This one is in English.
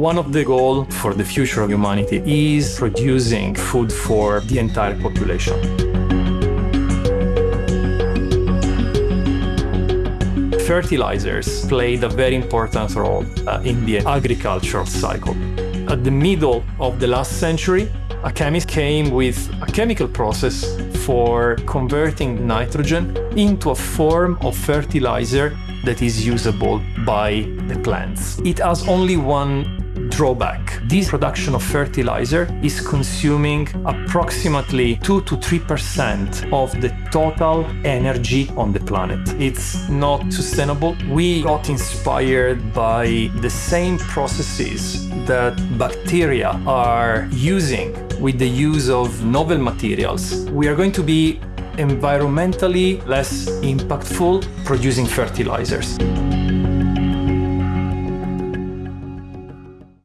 One of the goals for the future of humanity is producing food for the entire population. fertilizers played a very important role uh, in the agricultural cycle. At the middle of the last century, a chemist came with a chemical process for converting nitrogen into a form of fertilizer that is usable by the plants. It has only one drawback. This production of fertilizer is consuming approximately 2 to 3% of the total energy on the planet. It's not sustainable. We got inspired by the same processes that bacteria are using with the use of novel materials. We are going to be environmentally less impactful producing fertilizers.